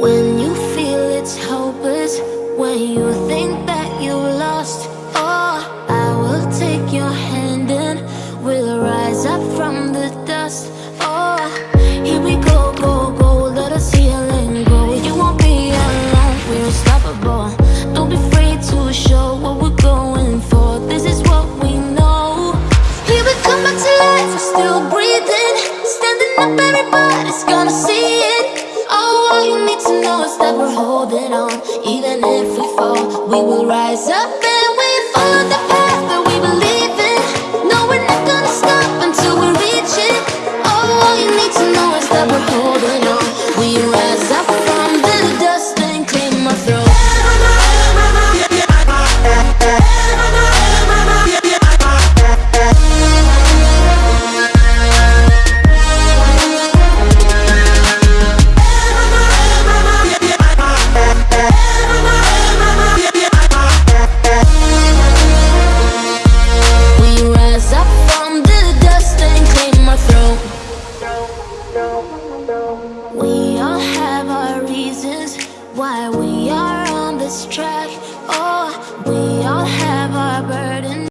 When you feel it's hopeless, when you think that you're lost, oh, I will take your hand and we'll rise up from the dust. Oh, here we go, go, go, let us heal and grow. You won't be alone, we're unstoppable. Don't be afraid to show what we're going for. This is what we know. Here we come back to life, we're still breathing, standing up, everybody's gonna to know is that we're holding on. Even if we fall, we will rise up this track. Oh, we.